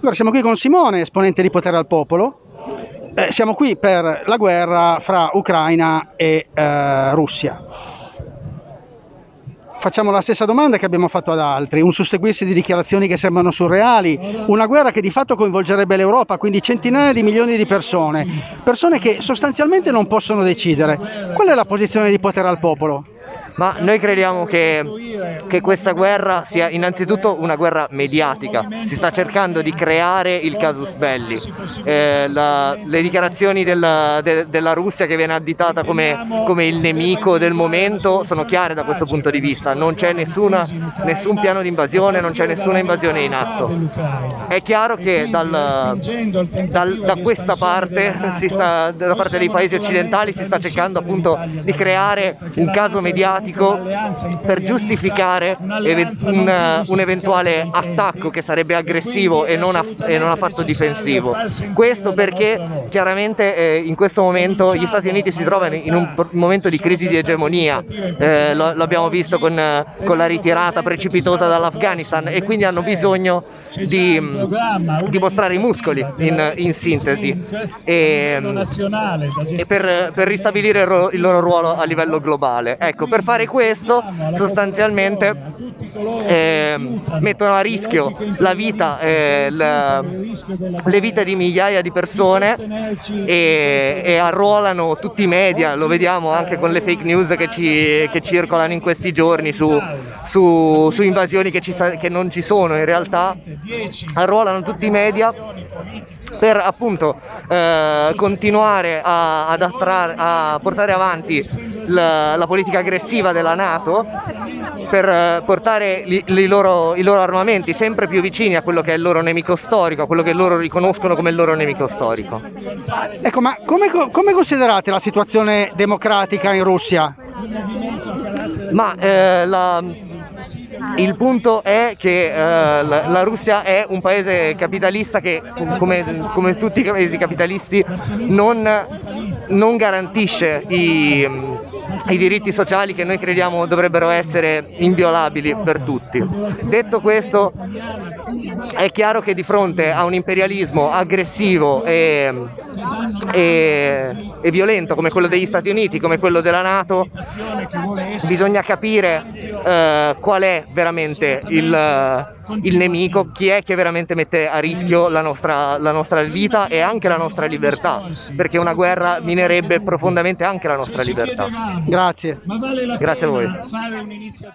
Allora, siamo qui con Simone, esponente di Potere al Popolo. Eh, siamo qui per la guerra fra Ucraina e eh, Russia. Facciamo la stessa domanda che abbiamo fatto ad altri, un susseguirsi di dichiarazioni che sembrano surreali, una guerra che di fatto coinvolgerebbe l'Europa, quindi centinaia di milioni di persone, persone che sostanzialmente non possono decidere. Qual è la posizione di potere al popolo? Ma noi crediamo che, che, questa guerra sia innanzitutto una guerra mediatica, si sta cercando di creare il casus belli, eh, la, le dichiarazioni della, de, della, Russia che viene additata come, come, il nemico del momento sono chiare da questo punto di vista, non c'è nessun piano di invasione, non c'è nessuna invasione in atto. È chiaro che dal, dal, da questa parte, sta, da parte dei paesi occidentali si sta cercando appunto di creare un caso mediatico mediatico per giustificare un, un, eventuale attacco che sarebbe aggressivo e non, e non affatto difensivo. Questo perché chiaramente eh, in questo momento gli Stati Uniti si trovano in un momento di crisi di egemonia, eh, lo, lo, abbiamo visto con, con la ritirata precipitosa dall'Afghanistan e quindi hanno bisogno di, di mostrare i muscoli in, in sintesi. e, e per, per, ristabilire il loro ruolo a livello globale. Ecco, per fare questo sostanzialmente eh, mettono a rischio la vita, eh, la, le vite di migliaia di persone e, e, arruolano tutti i media, lo vediamo anche con le fake news che, ci, che circolano in questi giorni su, su, su invasioni che, ci, che non ci sono. In realtà, arruolano tutti i media per appunto eh, continuare a, ad attrarre, a portare avanti la, la, politica aggressiva della Nato per eh, portare li, li loro, i loro armamenti sempre più vicini a quello che è il loro nemico storico, a quello che loro riconoscono come il loro nemico storico. Ecco, ma come, come considerate la situazione democratica in Russia? Ma eh, la, il punto è che eh, la, la, Russia è un paese capitalista che, come, come tutti i paesi capitalisti, non, non garantisce i, i diritti sociali che noi crediamo dovrebbero essere inviolabili per tutti. Detto questo, è chiaro che di fronte a un imperialismo aggressivo e, e, e, violento come quello degli Stati Uniti, come quello della Nato, bisogna capire eh, qual è veramente il, il, nemico, chi è che veramente mette a rischio la nostra, la nostra vita e anche la nostra libertà, perché una guerra minerebbe profondamente anche la nostra libertà. Grazie. Grazie a voi.